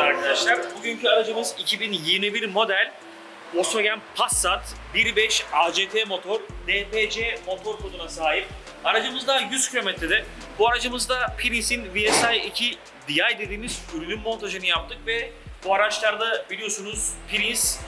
arkadaşlar. Bugünkü aracımız 2021 model Volkswagen Passat 1.5 ACT motor, DPC motor koduna sahip. Aracımızda 100 kilometrede. Bu aracımızda Prius'in VSI 2 DI dediğimiz ürünün montajını yaptık ve bu araçlarda biliyorsunuz Prius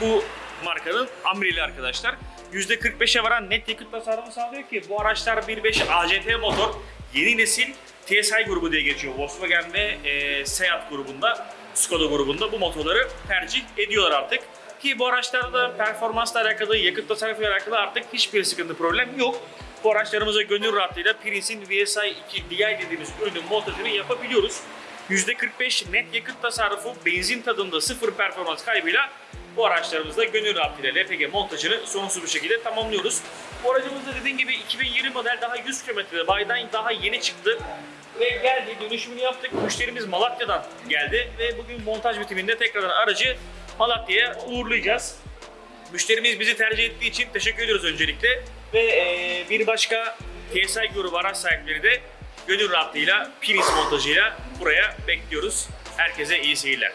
bu markanın amrili arkadaşlar. %45'e varan net yakıt tasarrufu sağlıyor ki bu araçlar 1.5 ACT motor yeni nesil TSI grubu diye geçiyor. Volkswagen ve e, Seat grubunda, Skoda grubunda bu motorları tercih ediyorlar artık. Ki bu araçlarda performansla alakalı, yakıt tasarrufuyla alakalı artık hiçbir sıkıntı problem yok. Bu araçlarımıza gönül rahatlığıyla Prius'in VSI 2 DI dediğimiz ürünün montajını yapabiliyoruz. %45 net yakıt tasarrufu, benzin tadında sıfır performans kaybıyla bu araçlarımızda gönül rahatlığıyla LPG montajını sorunsuz bir şekilde tamamlıyoruz. Bu aracımızda dediğim gibi 2020 model daha 100 kilometrede baydan daha yeni çıktı ve geldi dönüşümünü yaptık. Müşterimiz Malatya'dan geldi ve bugün montaj bitiminde tekrardan aracı Malatya'ya uğurlayacağız. Müşterimiz bizi tercih ettiği için teşekkür ediyoruz öncelikle. Ve eee, bir başka TSI grubu araç sahipleri de gönül rahatlığıyla Prius montajıyla buraya bekliyoruz. Herkese iyi seyirler.